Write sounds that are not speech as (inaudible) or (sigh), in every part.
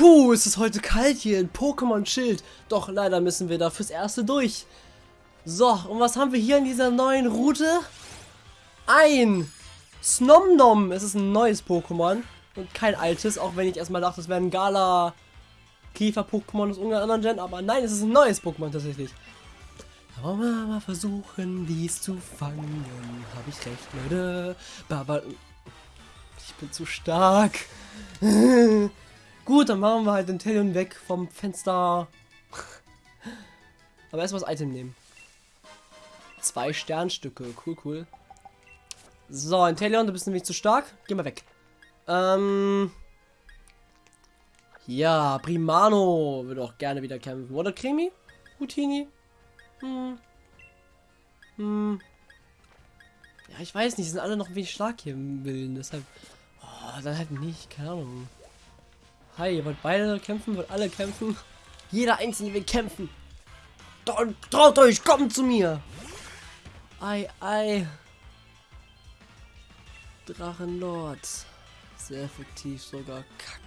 Puh, ist es heute kalt hier in Pokémon Schild. Doch leider müssen wir da fürs Erste durch. So, und was haben wir hier in dieser neuen Route? Ein Snomnom. Es ist ein neues Pokémon und kein altes, auch wenn ich erstmal dachte, es wäre ein Gala Käfer-Pokémon aus irgendeiner anderen Gen, aber nein, es ist ein neues Pokémon tatsächlich. wollen wir mal versuchen, dies zu fangen. Habe ich recht, Leute? Baba ich bin zu stark. (laughs) Gut, dann machen wir halt den Telion weg vom Fenster. Aber erstmal das Item nehmen. Zwei Sternstücke. Cool, cool. So, Inteleon, du bist nämlich zu stark. Geh mal weg. Ähm. Ja, Primano würde auch gerne wieder kämpfen. Oder Krimi? Houtini? Hm. Hm. Ja, ich weiß nicht, sind alle noch wenig stark hier im Willen, deshalb. Oh, dann halt nicht, keine Ahnung. Hi, ihr wollt beide kämpfen, wollt alle kämpfen. Jeder Einzelne will kämpfen. Traut euch, kommt zu mir. Ei, ei. Drachenlord. Sehr effektiv sogar. Kack.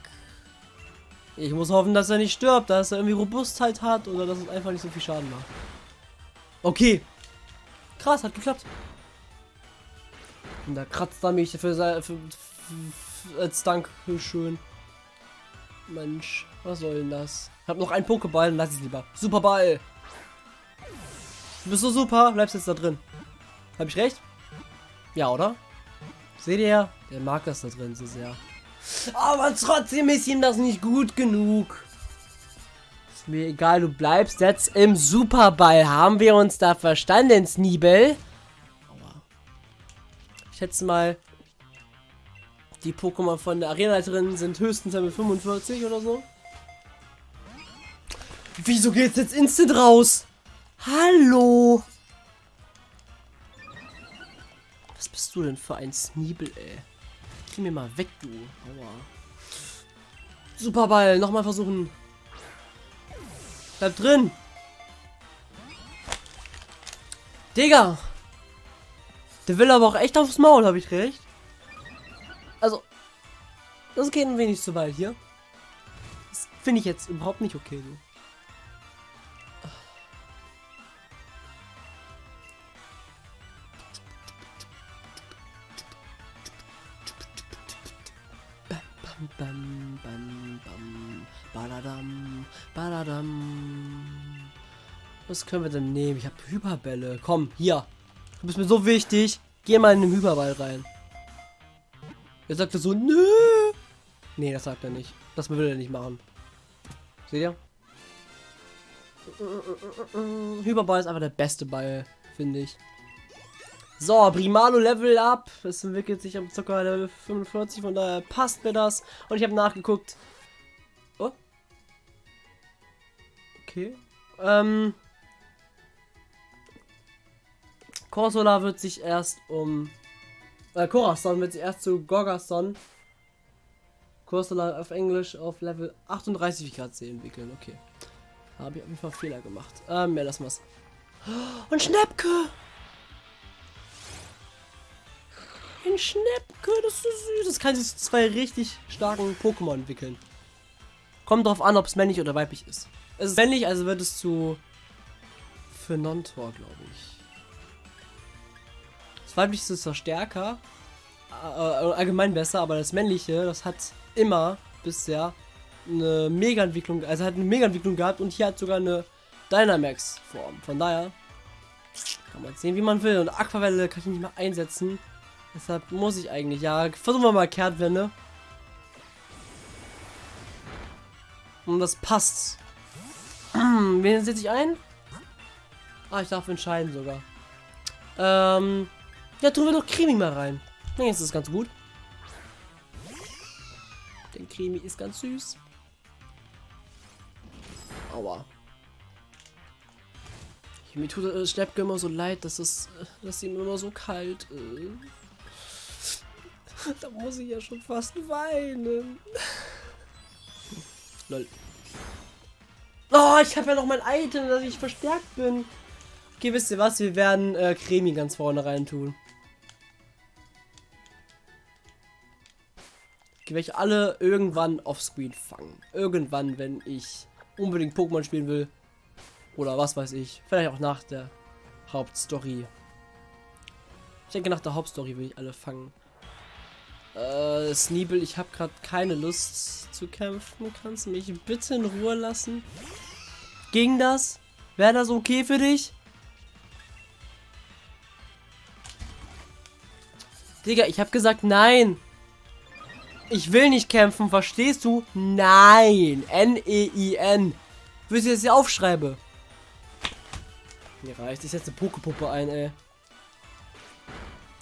Ich muss hoffen, dass er nicht stirbt, dass er irgendwie Robustheit hat oder dass es einfach nicht so viel Schaden macht. Okay. Krass, hat geklappt. Und da kratzt er mich für, für, für, für als Dankeschön. Mensch, was soll denn das? Ich hab noch einen Pokéball, dann lass ich lieber. Superball! Du bist so super, bleibst jetzt da drin. Hab ich recht? Ja, oder? Seht ihr? Der mag das da drin so sehr. Aber trotzdem ist ihm das nicht gut genug. Ist mir egal, du bleibst jetzt im Superball. Haben wir uns da verstanden, Sneebel? Ich schätze mal, die Pokémon von der Arenaleiterin sind höchstens Level 45 oder so. Wieso geht's jetzt instant raus? Hallo? Was bist du denn für ein Sneebel, ey? Geh mir mal weg, du. Aua. Superball, nochmal versuchen. Bleib drin. Digga. Der will aber auch echt aufs Maul, habe ich recht? Also, das geht ein wenig zu weit hier. Das finde ich jetzt überhaupt nicht okay. So. Bam, bam, bam, baladam, baladam. Was können wir denn nehmen? Ich habe Hyperbälle. Komm, hier. Du bist mir so wichtig. Geh mal in den Hyperball rein. Er sagte so, nö. Nee, das sagt er nicht. Das will er nicht machen. Seht ihr? Hyperball ist einfach der beste Ball, finde ich. So, Primalo Level Up. Es entwickelt sich am Zucker Level 45, von daher passt mir das. Und ich habe nachgeguckt. Oh. Okay. Ähm. Corsola wird sich erst um äh, Corazon wird erst zu Gorgason. Corsola auf Englisch auf Level 38, wie ich gerade sehe, entwickeln. Okay. Habe ich auf jeden Fall Fehler gemacht. Ähm, ja, lass mal's. Und Schnäppke! Ein Schnäppke, das ist so süß. Das kann sich zu zwei richtig starken Pokémon entwickeln. Kommt drauf an, ob es männlich oder weiblich ist. Es ist männlich, also wird es zu für Non-Tor, glaube ich. Das weibliche ist zwar stärker, äh, äh, allgemein besser, aber das männliche, das hat immer bisher eine Mega-Entwicklung, also hat eine Mega-Entwicklung gehabt und hier hat sogar eine Dynamax-Form. Von daher kann man sehen, wie man will. Und Aquavelle kann ich nicht mehr einsetzen. Deshalb muss ich eigentlich, ja, versuchen wir mal Kehrtwende. Und das passt. (clears throat) Wen setze ich ein? Ah, ich darf entscheiden sogar. Ähm, ja, tun wir doch Krimi mal rein. Jetzt ist ganz gut. Der Krimi ist ganz süß. Aua. Mir tut äh, Schleppke immer so leid, dass es, dass ihm immer so kalt ist. (laughs) da muss ich ja schon fast weinen. (laughs) Lol. Oh, ich habe ja noch mein Item, dass ich verstärkt bin. Okay, wisst ihr was? Wir werden äh, Cremi ganz vorne rein tun. Die werde ich alle irgendwann offscreen fangen. Irgendwann, wenn ich unbedingt Pokémon spielen will. Oder was weiß ich. Vielleicht auch nach der Hauptstory. Ich denke, nach der Hauptstory will ich alle fangen. Äh, Sneebel, ich habe gerade keine Lust zu kämpfen. Kannst du mich bitte in Ruhe lassen? Ging das? Wäre das okay für dich? Digga, ich habe gesagt nein. Ich will nicht kämpfen, verstehst du? Nein. N-E-I-N. Willst du jetzt hier aufschreibe? Mir reicht. Ich setze eine Pokepuppe ein, ey.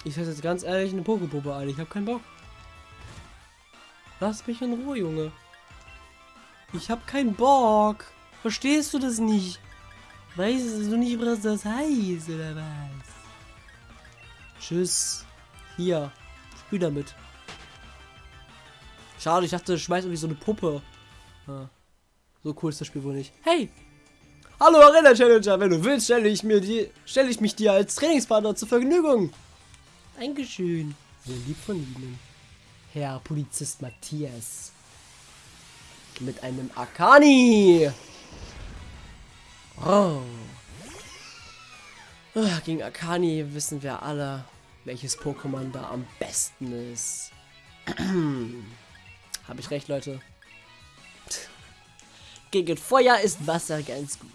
Ich setze jetzt ganz ehrlich eine Pokepuppe ein. Ich habe keinen Bock. Lass mich in Ruhe, Junge. Ich habe keinen Bock. Verstehst du das nicht? Weißt du nicht, was das heißt, oder was? Tschüss. Hier. Spiel damit. Schade, ich dachte, schmeiß irgendwie so eine Puppe. Ah. So cool ist das Spiel wohl nicht. Hey! Hallo Arena Challenger, wenn du willst, stelle ich mir die, stelle ich mich dir als Trainingspartner zur Vergnügung. Dankeschön. Sehr lieb von Ihnen. Herr Polizist Matthias. Mit einem Akani. Oh. Gegen Akani wissen wir alle, welches Pokémon da am besten ist. (clears throat) Habe ich recht, Leute? Gegen Feuer ist Wasser ganz gut.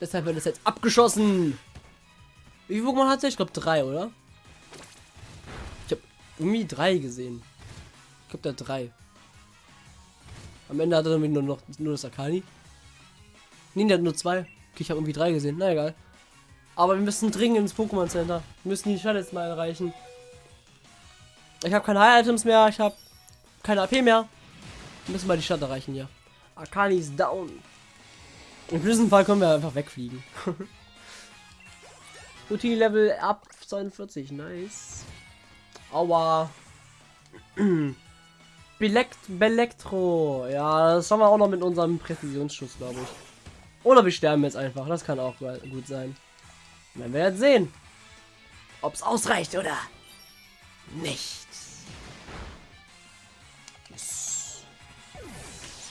Deshalb wird es jetzt abgeschossen. Wie viele Pokémon hat er? Ich glaube drei, oder? Ich habe irgendwie drei gesehen. Ich glaube, der drei. Am Ende hat er nur noch nur das Akani. Nee, der hat nur zwei. Okay, ich habe irgendwie drei gesehen. Na egal. Aber wir müssen dringend ins Pokémon Center. Wir müssen die Stadt jetzt mal erreichen. Ich habe keine High-Items mehr. Ich habe keine AP mehr. Wir müssen mal die Stadt erreichen hier. Akani ist down. Im schlimmsten Fall können wir einfach wegfliegen. (laughs) Routine Level ab 42. Nice. Aua. (clears throat) Belekt Belektro. Ja, das haben wir auch noch mit unserem Präzisionsschuss, glaube ich. Oder wir sterben jetzt einfach. Das kann auch gut sein. Wenn wir jetzt sehen, ob es ausreicht oder nicht.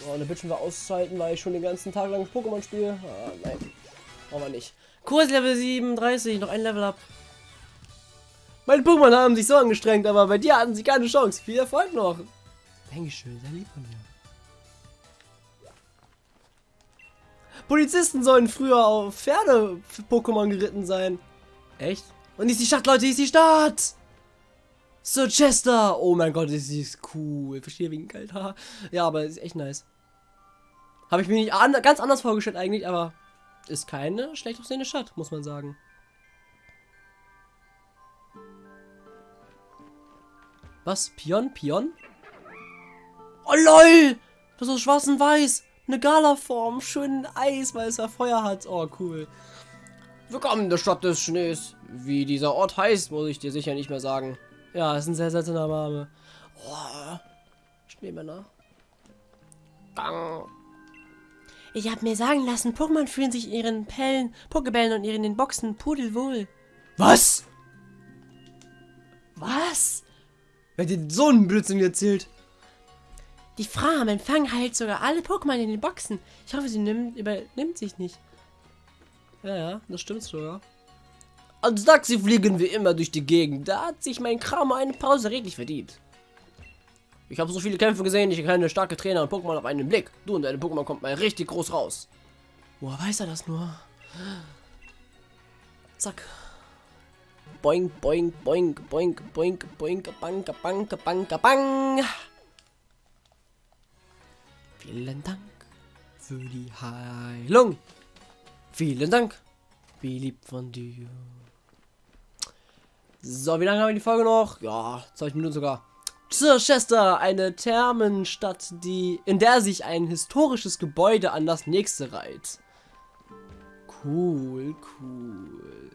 So, eine Bitchen wir auszuhalten, weil ich schon den ganzen Tag lang Pokémon spiele. Ah, nein. Wir nicht. Kurs Level 37, noch ein Level ab. Meine Pokémon haben sich so angestrengt, aber bei dir hatten sie keine Chance. Viel Erfolg noch. Dankeschön, sehr lieb von dir. Polizisten sollen früher auf Pferde-Pokémon geritten sein. Echt? Und ist die Stadt, Leute, ist die Stadt! Sir Chester! Oh mein Gott, ist die cool. Verstehe wegen Geld. ja, aber ist echt nice. Habe ich mir nicht an ganz anders vorgestellt eigentlich, aber ist keine schlecht aussehende Stadt, muss man sagen. Was? Pion? Pion? Oh lol! Das ist schwarz und weiß. Eine Gala-Form, schön Eis, weil es ja Feuer hat. Oh, cool. Willkommen in der Stadt des Schnees. Wie dieser Ort heißt, muss ich dir sicher nicht mehr sagen. Ja, ist ein sehr seltener Name. Oh, Schneemänner. Gang. Ich habe mir sagen lassen, Pokémon fühlen sich in ihren Pellen, Pokebällen und ihren Boxen pudelwohl. Was? Was? Wer dir so einen Blödsinn erzählt? Die Frau am Empfang heilt sogar alle Pokémon in den Boxen. Ich hoffe, sie nimmt, übernimmt sich nicht. Ja, ja, das stimmt sogar. Als Taxi fliegen wir immer durch die Gegend. Da hat sich mein Kram eine Pause redlich verdient. Ich habe so viele Kämpfe gesehen, ich kenne starke Trainer und Pokémon auf einen Blick. Du und deine Pokémon kommt mal richtig groß raus. Woher weiß er das nur? Zack. Boink, boink, boink, boink, boink, boink, bank, bank, bank, bang. Vielen Dank für die Heilung. Vielen Dank. Wie lieb von dir. So, wie lange haben wir die Folge noch? Ja, 20 Minuten sogar. Chester, eine Thermenstadt, die, in der sich ein historisches Gebäude an das nächste reiht. Cool, cool.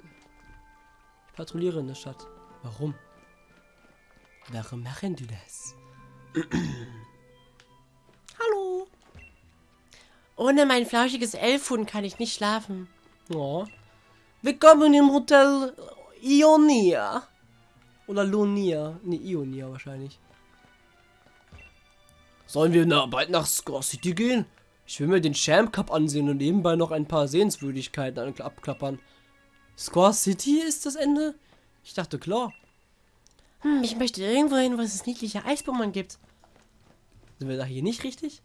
Ich patrouilliere in der Stadt. Warum? Warum machen du das? (clears throat) Hallo. Ohne mein flauschiges Elfhuhn kann ich nicht schlafen. Oh. Willkommen im Hotel Ionia. Oder Lonia. Ne, Ionia wahrscheinlich. Sollen wir na, bald nach Score City gehen? Ich will mir den Champ Cup ansehen und nebenbei noch ein paar Sehenswürdigkeiten abklappern. Score City ist das Ende? Ich dachte, klar. Hm, ich möchte irgendwo hin, wo es niedliche Eisbomben gibt. Sind wir da hier nicht richtig?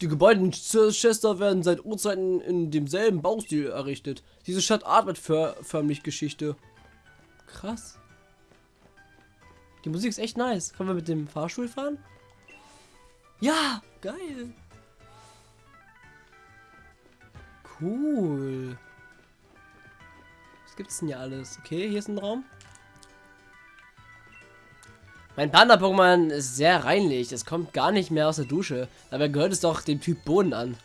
Die Gebäude in Chester werden seit Urzeiten in demselben Baustil errichtet. Diese Stadt atmet für, förmlich Geschichte. Krass. Die Musik ist echt nice. Können wir mit dem Fahrstuhl fahren? Ja, geil. Cool. Was gibt's denn hier alles? Okay, hier ist ein Raum. Mein Panda-Pokémon ist sehr reinlich. Es kommt gar nicht mehr aus der Dusche. Dabei gehört es doch dem Typ Boden an.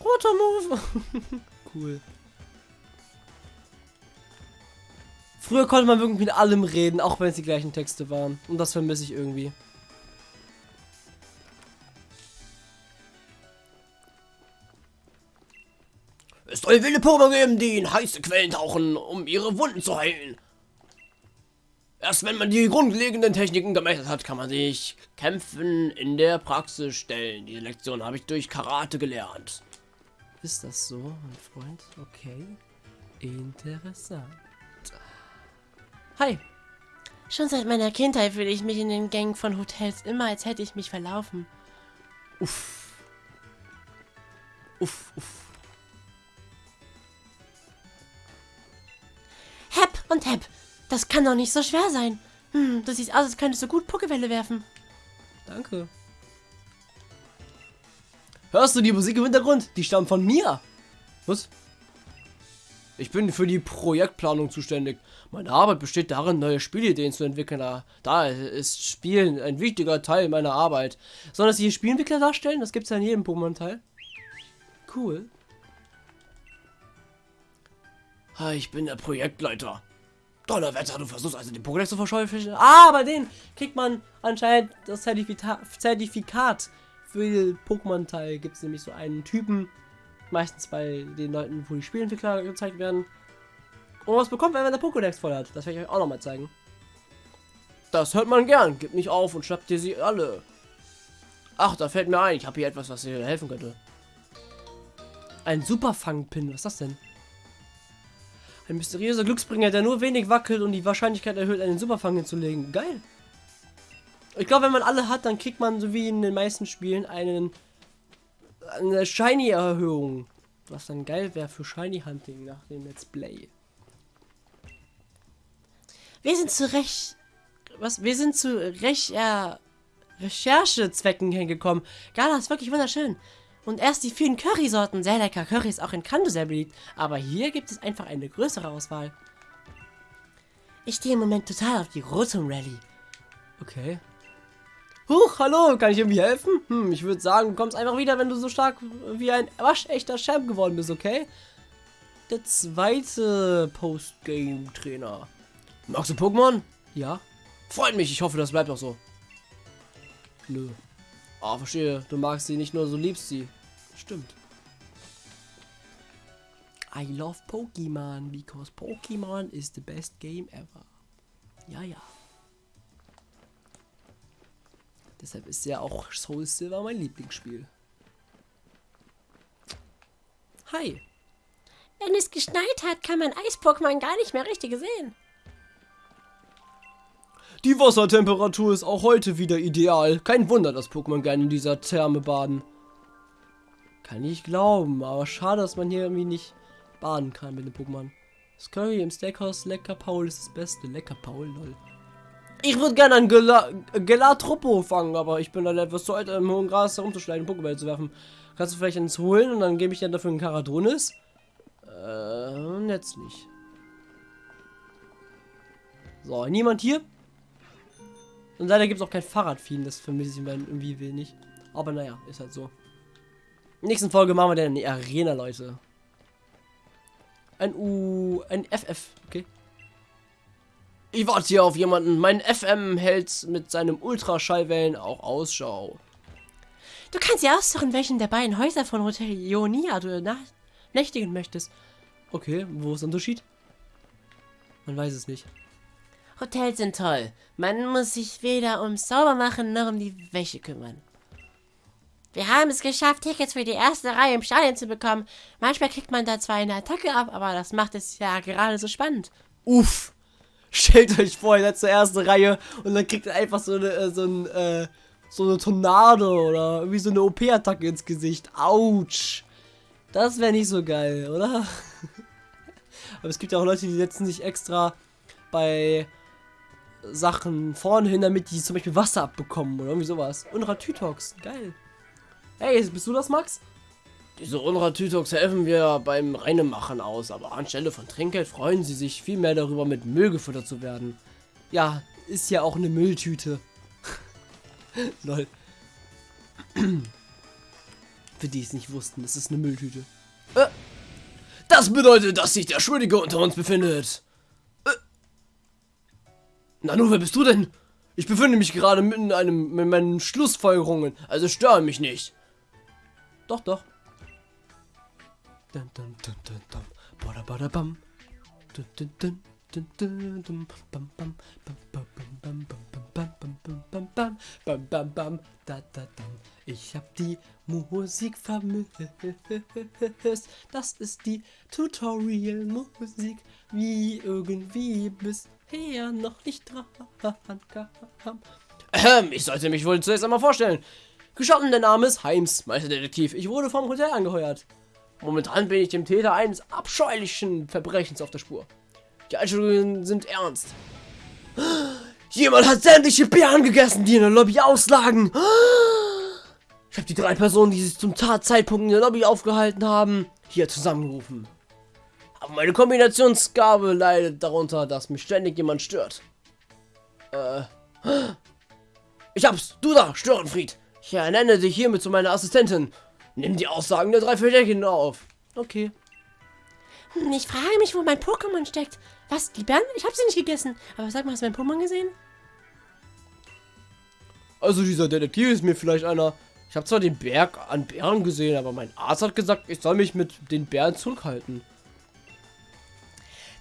Roter Move. (laughs) cool. Früher konnte man wirklich mit allem reden, auch wenn es die gleichen Texte waren. Und das vermisse ich irgendwie. Es soll wilde Pokémon geben, die in heiße Quellen tauchen, um ihre Wunden zu heilen. Erst wenn man die grundlegenden Techniken gemeistert hat, kann man sich Kämpfen in der Praxis stellen. Diese Lektion habe ich durch Karate gelernt. Ist das so, mein Freund? Okay. Interessant. Hi. Schon seit meiner Kindheit fühle ich mich in den Gängen von Hotels immer, als hätte ich mich verlaufen. Uff. Uff, uff. Und Hepp. Das kann doch nicht so schwer sein. Hm, du siehst aus, als könntest du gut Pokewelle werfen. Danke. Hörst du die Musik im Hintergrund? Die stammt von mir. Was? Ich bin für die Projektplanung zuständig. Meine Arbeit besteht darin, neue Spielideen zu entwickeln. Da ist Spielen ein wichtiger Teil meiner Arbeit. Sollen das hier Spielentwickler darstellen? Das gibt es ja in jedem Pokémon-Teil. Cool. Ich bin der Projektleiter. Donnerwetter, du versuchst also den Pokédex zu verscheuchen. Ah, bei denen kriegt man anscheinend das Zertifika Zertifikat für den Pokémon-Teil. Gibt es nämlich so einen Typen, meistens bei den Leuten, wo die Spielentwickler gezeigt werden. Und was bekommt man, wenn der Pokédex voll hat? Das werde ich euch auch nochmal zeigen. Das hört man gern. Gib nicht auf und schnappt dir sie alle. Ach, da fällt mir ein. Ich habe hier etwas, was dir helfen könnte. Ein Superfang-Pin. Was ist das denn? Ein mysteriöser Glücksbringer, der nur wenig wackelt und die Wahrscheinlichkeit erhöht, einen Superfang hinzulegen. Geil. Ich glaube, wenn man alle hat, dann kriegt man, so wie in den meisten Spielen, einen eine Shiny-Erhöhung. Was dann geil wäre für Shiny-Hunting nach dem Let's Play. Wir sind zu Recht... Was? Wir sind zu Recht... Äh, Recherchezwecken hingekommen. Gala ist wirklich wunderschön. Und erst die vielen Currysorten. Sehr lecker. Curry ist auch in Kanto sehr beliebt. Aber hier gibt es einfach eine größere Auswahl. Ich stehe im Moment total auf die Rotom Rally. Okay. Huch, hallo, kann ich irgendwie helfen? Hm, ich würde sagen, du kommst einfach wieder, wenn du so stark wie ein waschechter Champ geworden bist, okay? Der zweite Postgame-Trainer. Magst du Pokémon? Ja. Freut mich, ich hoffe, das bleibt auch so. Nö. Ah, oh, verstehe. Du magst sie nicht nur, so liebst sie. Stimmt. I love Pokemon because Pokemon is the best game ever. Ja, ja. Deshalb ist ja auch Soul Silver mein Lieblingsspiel. Hi. Wenn es geschneit hat, kann man Eis-Pokémon gar nicht mehr richtig sehen. Die Wassertemperatur ist auch heute wieder ideal. Kein Wunder, dass Pokémon gerne in dieser Therme baden. Kann ich glauben, aber schade, dass man hier irgendwie nicht baden kann mit den Pokémon. Das Curry im Steakhouse Lecker Paul ist das Beste. Lecker Paul, lol. Ich würde gerne einen Gela Gelatropo fangen, aber ich bin dann etwas zu alt, im hohen Gras herumzuschneiden, Pokéball zu werfen. Kannst du vielleicht eins holen und dann gebe ich dir dafür einen Karadonis? Äh, jetzt nicht. So, niemand hier? Und leider gibt es auch kein Fahrradvieh, das vermisse ich irgendwie wenig. Aber naja, ist halt so. Nächsten Folge machen wir dann eine Arena, Leute. Ein U... ein FF, okay. Ich warte hier auf jemanden. Mein FM hält mit seinem Ultraschallwellen auch Ausschau. Du kannst ja aussuchen, welchen der beiden Häuser von Hotel Ionia du nächtigen möchtest. Okay, wo ist der Unterschied? Man weiß es nicht. Hotels sind toll. Man muss sich weder ums Saubermachen noch um die Wäsche kümmern. Wir haben es geschafft, Tickets für die erste Reihe im Stadion zu bekommen. Manchmal kriegt man da zwar eine Attacke ab, aber das macht es ja gerade so spannend. Uff. Stellt euch vor, ihr seid zur ersten Reihe und dann kriegt ihr einfach so eine, äh, so ein, äh, so eine Tornado oder wie so eine OP-Attacke ins Gesicht. Autsch. Das wäre nicht so geil, oder? (laughs) Aber es gibt ja auch Leute, die setzen sich extra bei Sachen vorne hin, damit die zum Beispiel Wasser abbekommen oder irgendwie sowas. Unratütox, geil. Hey, bist du das, Max? Diese Unratütox helfen wir beim Reinemachen aus, aber anstelle von Trinkgeld freuen sie sich viel mehr darüber, mit Müll gefüttert zu werden. Ja, ist ja auch eine Mülltüte. (laughs) Lol. (clears throat) Für die es nicht wussten, es ist eine Mülltüte. Äh, das bedeutet, dass sich der Schuldige unter uns befindet. Äh. Nanu, wer bist du denn? Ich befinde mich gerade mitten in einem mit meinen Schlussfolgerungen, also störe mich nicht. Doch, doch. Dun, dun, dun, dun, dun. Bada, bada, bam. Dun, dun, dun. Ich hab die Musik vermisst. Das ist die Tutorial-Musik, wie irgendwie bisher noch nicht dran kam. ich sollte mich wohl zuerst einmal vorstellen. Gestatten, der Name ist Heims, Meisterdetektiv. Ich wurde vom Hotel angeheuert. Momentan bin ich dem Täter eines abscheulichen Verbrechens auf der Spur. Die Einstellungen sind ernst. Jemand hat sämtliche Bären gegessen, die in der Lobby auslagen. Ich habe die drei Personen, die sich zum Tatzeitpunkt in der Lobby aufgehalten haben, hier zusammengerufen. Aber meine Kombinationsgabe leidet darunter, dass mich ständig jemand stört. Äh. Ich hab's! Du da, Störenfried! Ich ernenne dich hiermit zu meiner Assistentin. Nimm die Aussagen der drei Verdächtigen auf. Okay. Hm, Ich frage mich, wo mein Pokémon steckt. Was, die Bären? Ich habe sie nicht gegessen. Aber sag mal, hast du mein Pokémon gesehen? Also dieser Detektiv ist mir vielleicht einer. Ich habe zwar den Berg an Bären gesehen, aber mein Arzt hat gesagt, ich soll mich mit den Bären zurückhalten.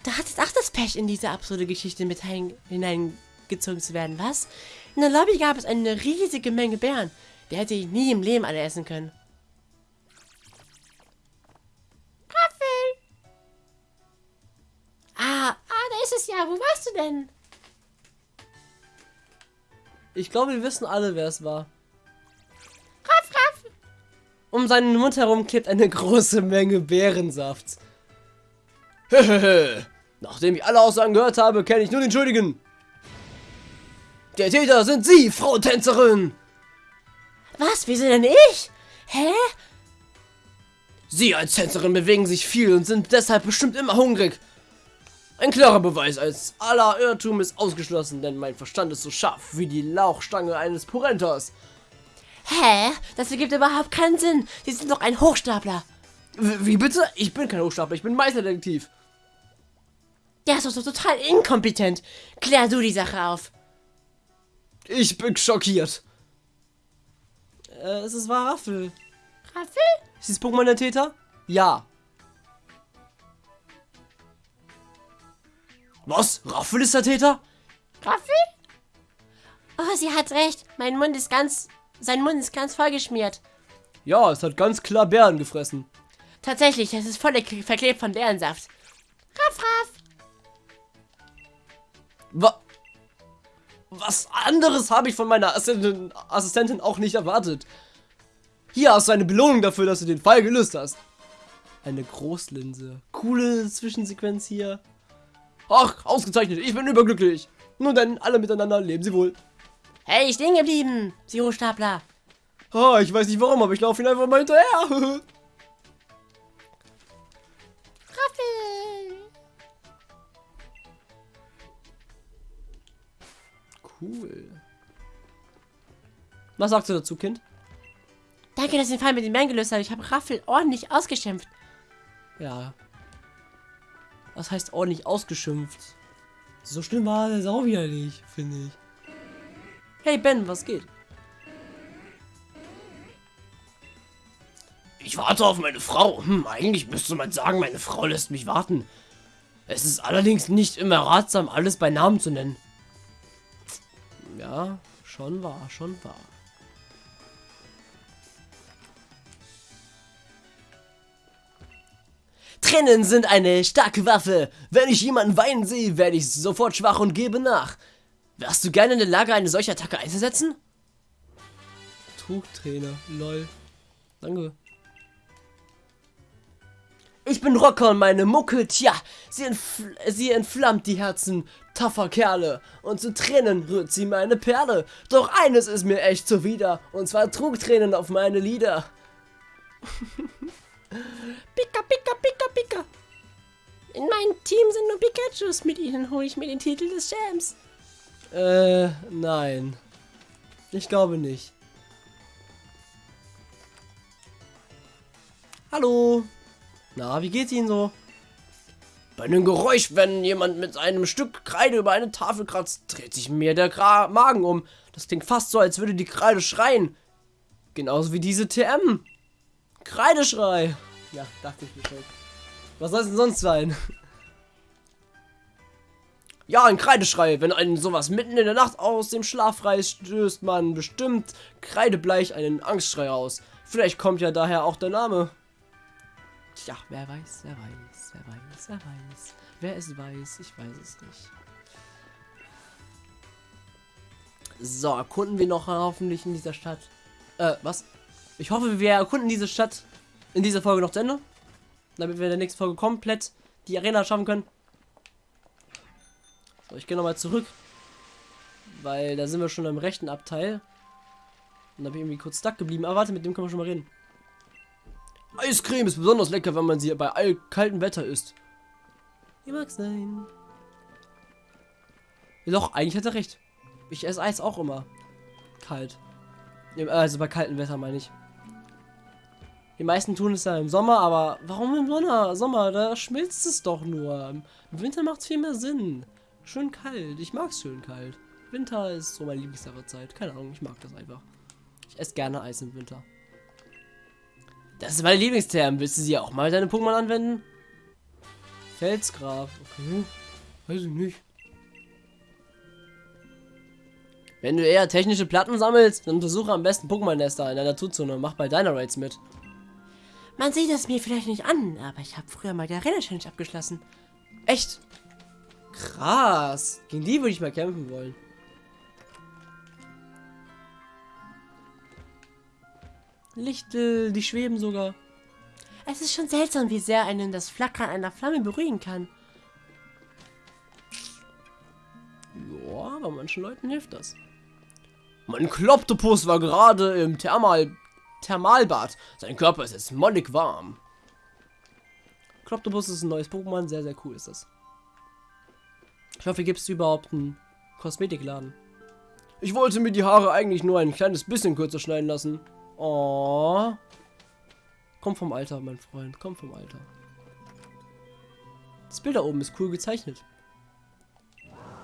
Da hat es auch das Pech, in diese absurde Geschichte mit hineingezogen zu werden, was? In der Lobby gab es eine riesige Menge Bären. Der hätte ich nie im Leben alle essen können. Raffel! Ah, ah, da ist es ja. Wo warst du denn? Ich glaube, wir wissen alle, wer es war. Raff, Raff! Um seinen Mund herum klebt eine große Menge Bärensaft. Hehehe. Nachdem ich alle Aussagen gehört habe, kenne ich nur den Schuldigen. Der Täter sind Sie, Frau Tänzerin. Was? Wieso denn ich? Hä? Sie als Tänzerin bewegen sich viel und sind deshalb bestimmt immer hungrig. Ein klarer Beweis als aller Irrtum ist ausgeschlossen, denn mein Verstand ist so scharf wie die Lauchstange eines Porentos. Hä? Das ergibt überhaupt keinen Sinn. Sie sind doch ein Hochstapler. Wie bitte? Ich bin kein Hochstapler, ich bin Meisterdetektiv. Der ist doch so total inkompetent. Klär du die Sache auf. Ich bin schockiert. Äh, es ist wahr Raffel. Raffel? Ist dieses Pokémon der Täter? Ja. Was? Raffel ist der Täter? Raffel? Oh, sie hat recht. Mein Mund ist ganz... Sein Mund ist ganz vollgeschmiert. Ja, es hat ganz klar Bären gefressen. Tatsächlich, es ist voll verklebt von Bärensaft. Raff, raff. Wa Was anderes habe ich von meiner Assistentin, Assistentin auch nicht erwartet. Hier hast du eine Belohnung dafür, dass du den Fall gelöst hast. Eine Großlinse. Coole Zwischensequenz hier. Ach, ausgezeichnet. Ich bin überglücklich. Nun denn, alle miteinander leben sie wohl. Hey, stehen geblieben, Sie Hochstapler. Ah, ich weiß nicht warum, aber ich laufe ihn einfach mal hinterher. (laughs) cool. Was sagst du dazu, Kind? Danke, dass ihr den Fall mit den Bären gelöst habt. Ich habe Raffel ordentlich ausgeschimpft. Ja. Was heißt ordentlich ausgeschimpft? So schlimm war das auch wieder nicht, finde ich. Hey Ben, was geht? Ich warte auf meine Frau. Hm, eigentlich müsste man sagen, meine Frau lässt mich warten. Es ist allerdings nicht immer ratsam, alles bei Namen zu nennen. Ja, schon wahr, schon wahr. Tränen sind eine starke Waffe. Wenn ich jemanden weinen sehe, werde ich sofort schwach und gebe nach. Wärst du gerne in der Lage, eine solche Attacke einzusetzen? Trugtrainer, lol. Danke. Ich bin Rocker und meine Mucke, tja, sie, entfl sie entflammt die Herzen tougher Kerle. Und zu Tränen rührt sie meine Perle. Doch eines ist mir echt zuwider, und zwar Trugtränen auf meine Lieder. (laughs) Pika, pika, pika, pika. In meinem Team sind nur Pikachus. Mit ihnen hole ich mir den Titel des Champs. Äh, nein. Ich glaube nicht. Hallo. Na, wie geht's Ihnen so? Bei einem Geräusch, wenn jemand mit einem Stück Kreide über eine Tafel kratzt, dreht sich mir der Gra Magen um. Das klingt fast so, als würde die Kreide schreien. Genauso wie diese TM. Kreideschrei. Ja, dachte ich mir schon. Was soll es denn sonst sein? (laughs) Ja, ein Kreideschrei. Wenn einen sowas mitten in der Nacht aus dem Schlaf reißt, stößt man bestimmt kreidebleich einen Angstschrei aus. Vielleicht kommt ja daher auch der Name. Tja, wer weiß, wer weiß, wer weiß, wer weiß. Wer es weiß, ich weiß es nicht. So, erkunden wir noch hoffentlich in dieser Stadt. Äh, was? Ich hoffe, wir erkunden diese Stadt in dieser Folge noch zu Ende. Damit wir in der nächsten Folge komplett die Arena schaffen können. So, ich gehe nochmal zurück. Weil da sind wir schon im rechten Abteil. Und da bin ich irgendwie kurz stuck geblieben. Aber warte, mit dem können wir schon mal reden. Eiscreme ist besonders lecker, wenn man sie bei all kaltem Wetter isst. Wie mag sein. Ja, doch, eigentlich hat er recht. Ich esse Eis auch immer. Kalt. Also bei kaltem Wetter meine ich. Die meisten tun es ja im Sommer, aber warum im Sommer? Sommer, da schmilzt es doch nur. Im Winter macht es viel mehr Sinn. Schön kalt. Ich mag es schön kalt. Winter ist so meine Lieblingsjahreszeit. Keine Ahnung, ich mag das einfach. Ich esse gerne Eis im Winter. Das ist meine Lieblingsterm. Willst du sie auch mal deine Pokémon anwenden? Felsgraf. Okay. Weiß ich nicht. Wenn du eher technische Platten sammelst, dann untersuche am besten Pokémon-Nester in der Naturzone. Mach bei Dynarates mit. Man sieht es mir vielleicht nicht an, aber ich habe früher mal die Arena Challenge abgeschlossen. Echt? Krass. Gegen die würde ich mal kämpfen wollen. Lichtel, die schweben sogar. Es ist schon seltsam, wie sehr einen das Flackern einer Flamme beruhigen kann. Ja, bei manchen Leuten hilft das. Mein Kloptopus war gerade im Thermal Thermalbad. Sein Körper ist jetzt mollig warm. Kloptopus ist ein neues Pokémon. Sehr, sehr cool ist das. Ich hoffe, gibt es überhaupt einen Kosmetikladen. Ich wollte mir die Haare eigentlich nur ein kleines bisschen kürzer schneiden lassen. Oh. Komm vom Alter, mein Freund. Komm vom Alter. Das Bild da oben ist cool gezeichnet.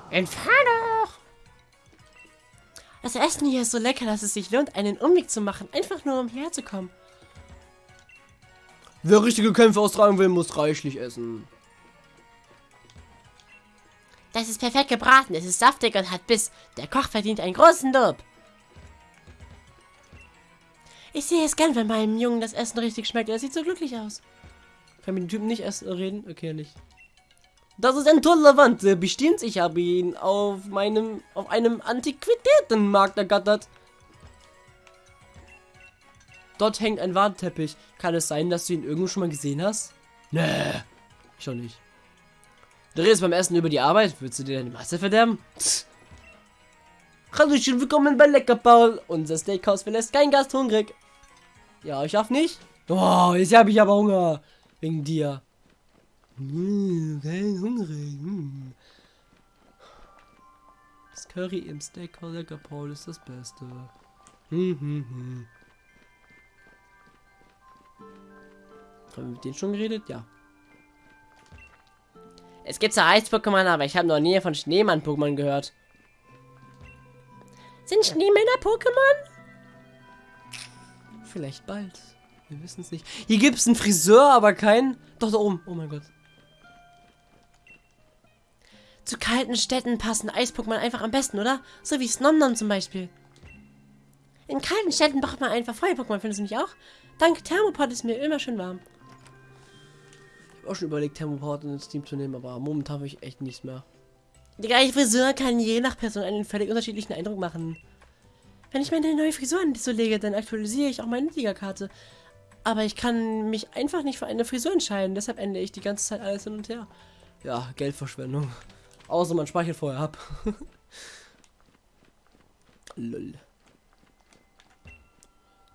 Entfernung! Das Essen hier ist so lecker, dass es sich lohnt, einen Umweg zu machen, einfach nur um hierher zu kommen. Wer richtige Kämpfe austragen will, muss reichlich essen. Das ist perfekt gebraten, es ist saftig und hat Biss. Der Koch verdient einen großen Lob. Ich sehe es gern, wenn meinem Jungen das Essen richtig schmeckt. Er sieht so glücklich aus. Kann mit dem Typen nicht erst reden? Okay, nicht. Das ist ein toller Wand. Bestimmt, ich habe ihn auf meinem, auf einem Antiquitätenmarkt ergattert. Dort hängt ein Warnteppich. Kann es sein, dass du ihn irgendwo schon mal gesehen hast? Nee, schon nicht. Du redest beim Essen über die Arbeit. Willst du dir deine Masse verderben? Hallo, schön willkommen bei Lecker Paul. Unser Steakhouse verlässt kein Gast hungrig. Ja, ich darf nicht. Oh, jetzt habe ich aber Hunger. Wegen dir. Mmh, kein hungrig. Mmh. Das Curry im Steakhouse Paul ist das Beste. Hm, hm, hm. Haben wir mit denen schon geredet? Ja. Es gibt zwar Eis-Pokémon, aber ich habe noch nie von Schneemann-Pokémon gehört. Sind Schneemänner Pokémon? Vielleicht bald. Wir wissen es nicht. Hier gibt es einen Friseur, aber keinen. Doch, da oben. Oh mein Gott. Zu kalten Städten passen Eis-Pokémon einfach am besten, oder? So wie Snomnom zum Beispiel. In kalten Städten braucht man einfach Feuer-Pokémon, findest du nicht auch? Dank Thermopod ist mir immer schön warm. Ich habe auch schon überlegt, Thermopod ins Team zu nehmen, aber momentan habe ich echt nichts mehr. Die gleiche Frisur kann je nach Person einen völlig unterschiedlichen Eindruck machen. Wenn ich meine neue Frisur so lege, dann aktualisiere ich auch meine Liga-Karte. Aber ich kann mich einfach nicht für eine Frisur entscheiden, deshalb ändere ich die ganze Zeit alles hin und her. Ja, Geldverschwendung. Außer man speichert vorher ab. (laughs) Lol.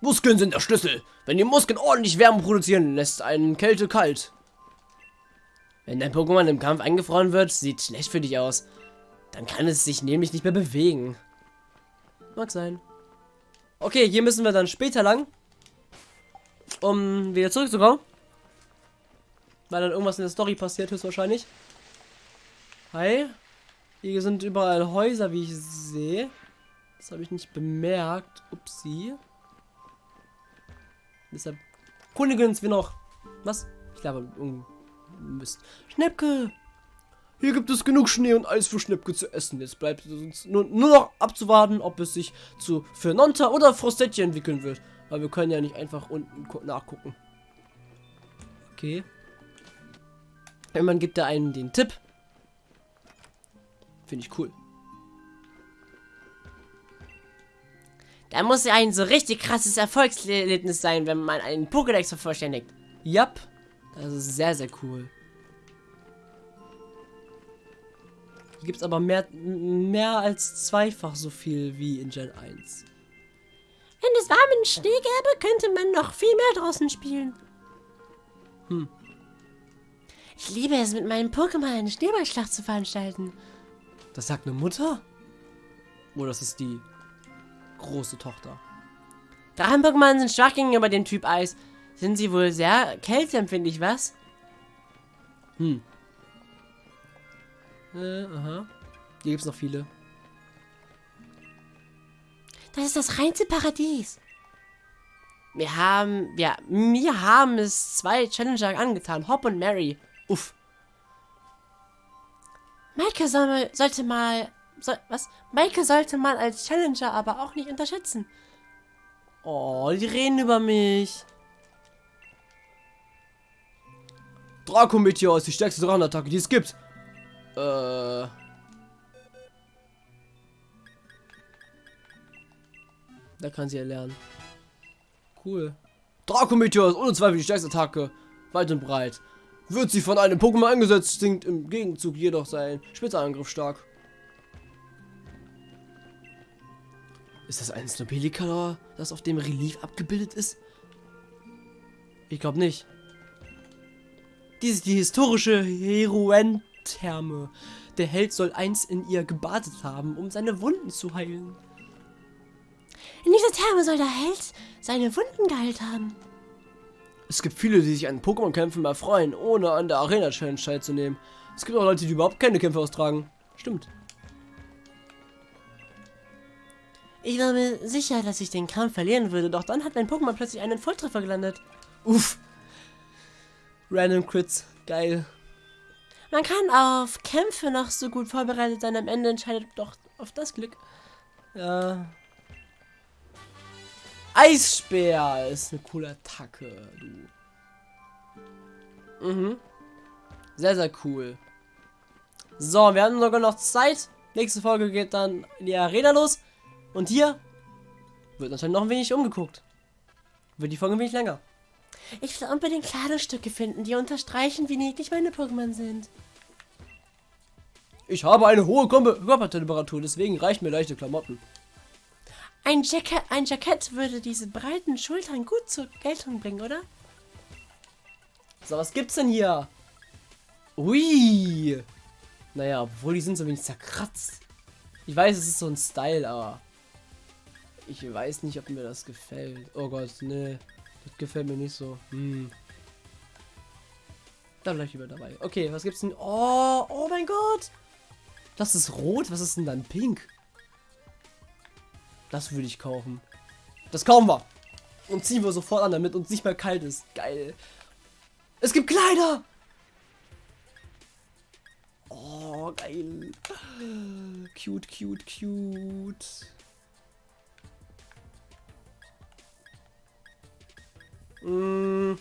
Muskeln sind der Schlüssel. Wenn die Muskeln ordentlich Wärme produzieren, lässt einen Kälte kalt. Wenn dein Pokémon im Kampf eingefroren wird, sieht schlecht für dich aus. Dann kann es sich nämlich nicht mehr bewegen. Mag sein. Okay, hier müssen wir dann später lang. Um wieder zurückzukommen. Weil dann irgendwas in der Story passiert höchstwahrscheinlich. Hi. Hier sind überall Häuser, wie ich sehe. Das habe ich nicht bemerkt. Upsi. Deshalb kundigen wir noch. Was? Ich glaube, Mist. Schnäppke! Hier gibt es genug Schnee und Eis für Schnäppke zu essen. Jetzt bleibt es uns nur, nur noch abzuwarten, ob es sich zu Fernonta oder Frostetti entwickeln wird. Weil wir können ja nicht einfach unten nachgucken. Okay. Irgendwann gibt er einen den Tipp. Finde ich cool. Da muss ja ein so richtig krasses Erfolgserlebnis sein, wenn man einen Pokédex vervollständigt. Yep. Das ist sehr, sehr cool. Gibt es aber mehr, mehr als zweifach so viel wie in Gen 1. Wenn es warmen Schnee gäbe, könnte man noch viel mehr draußen spielen. Hm. Ich liebe es, mit meinem Pokémon eine Schneeballschlacht zu veranstalten. Das sagt eine Mutter? Oder das ist die große Tochter? Drachen-Pokémon sind schwach gegenüber dem Typ Eis. Sind sie wohl sehr kälteempfindlich, was? Hm. Äh, aha. Hier gibt es noch viele. Das ist das reinste Paradies. Wir haben, ja, mir haben es zwei Challenger angetan. Hop und Mary. Uff. Maike soll, sollte mal, soll, was? Maike sollte man als Challenger aber auch nicht unterschätzen. Oh, die reden über mich. Draco-Meteor ist die stärkste Drachenattacke, die es gibt. Äh. Da kann sie erlernen. Cool. Draco-Meteor ist ohne Zweifel die stärkste Attacke. Weit und breit. Wird sie von einem Pokémon eingesetzt, sinkt im Gegenzug jedoch sein Spitzerangriff stark. Ist das ein Snobelicolor, das auf dem Relief abgebildet ist? Ich glaube nicht. Dies ist die historische Heroen-Therme. Der Held soll einst in ihr gebadet haben, um seine Wunden zu heilen. In dieser Therme soll der Held seine Wunden geheilt haben. Es gibt viele, die sich an Pokémon-Kämpfen erfreuen, ohne an der Arena-Challenge teilzunehmen. Es gibt auch Leute, die überhaupt keine Kämpfe austragen. Stimmt. Ich war mir sicher, dass ich den Kampf verlieren würde, doch dann hat mein Pokémon plötzlich einen Volltreffer gelandet. Uff. Random Crits. Geil. Man kann auf Kämpfe noch so gut vorbereitet sein, am Ende entscheidet doch auf das Glück. Ja. Eisspeer ist eine coole Attacke, du. Mhm. Sehr, sehr cool. So, wir haben sogar noch Zeit. Nächste Folge geht dann in die Arena los. Und hier wird natürlich noch ein wenig umgeguckt. Wird die Folge ein wenig länger. Ich will unbedingt Kleidungsstücke finden, die unterstreichen, wie niedlich meine Pokémon sind. Ich habe eine hohe Körpertemperatur, deswegen reichen mir leichte Klamotten. Ein Jackett, ein Jackett würde diese breiten Schultern gut zur Geltung bringen, oder? So, was gibt's denn hier? Ui. Naja, obwohl die sind so wenig zerkratzt. Ich weiß, es ist so ein Style, aber ich weiß nicht, ob mir das gefällt. Oh Gott, nee. Gefällt mir nicht so. Hm. Dann gleich über dabei. Okay, was gibt's denn? Oh, oh mein Gott. Das ist rot. Was ist denn dann pink? Das würde ich kaufen. Das kaufen wir. Und ziehen wir sofort an, damit uns nicht mehr kalt ist. Geil. Es gibt Kleider. Oh, geil. Cute, cute, cute. Mm,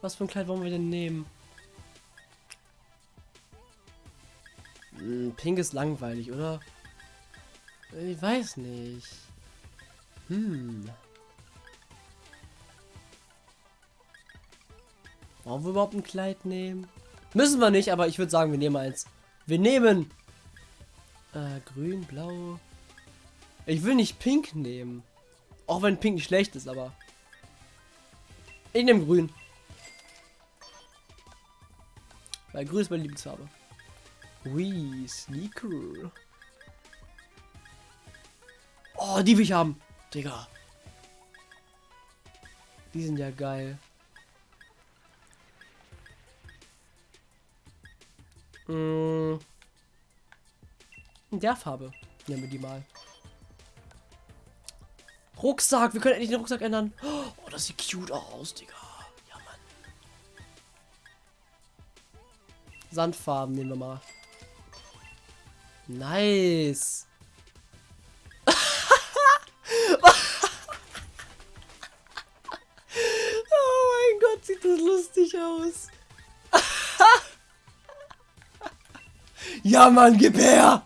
was für ein Kleid wollen wir denn nehmen? Mm, pink ist langweilig, oder? Ich weiß nicht. Hm. Wollen wir überhaupt ein Kleid nehmen? Müssen wir nicht, aber ich würde sagen, wir nehmen eins. Wir nehmen äh, grün, blau. Ich will nicht pink nehmen. Auch wenn pink nicht schlecht ist, aber ich nehme grün. Weil grün ist meine Lieblingsfarbe. Ui, Sneaker. Oh, die will ich haben. Digga. Die sind ja geil. Mm. In der Farbe. Nehmen wir die mal. Rucksack. Wir können endlich den Rucksack ändern. Oh, das sieht cute aus, Digga. Ja, Mann. Sandfarben nehmen wir mal. Nice. (laughs) oh mein Gott, sieht das lustig aus. (laughs) ja, Mann, gib her.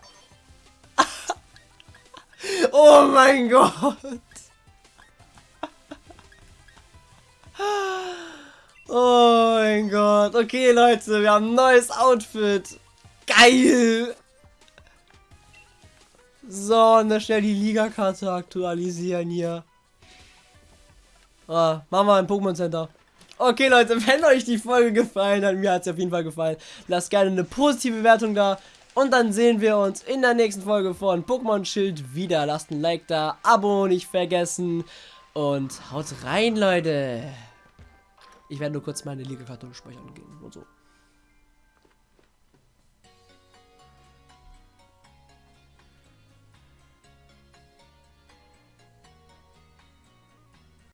(laughs) oh mein Gott. Oh mein Gott. Okay, Leute, wir haben ein neues Outfit. Geil. So, und dann schnell die Liga-Karte aktualisieren hier. Ah, machen wir ein Pokémon Center. Okay, Leute, (laughs) wenn euch die Folge gefallen hat, mir hat es auf jeden Fall gefallen, lasst gerne eine positive Bewertung da. Und dann sehen wir uns in der nächsten Folge von Pokémon Schild wieder. Lasst ein Like da, Abo nicht vergessen. Und haut rein, Leute. Ich werde nur kurz meine Liga-Karte speichern gehen und so.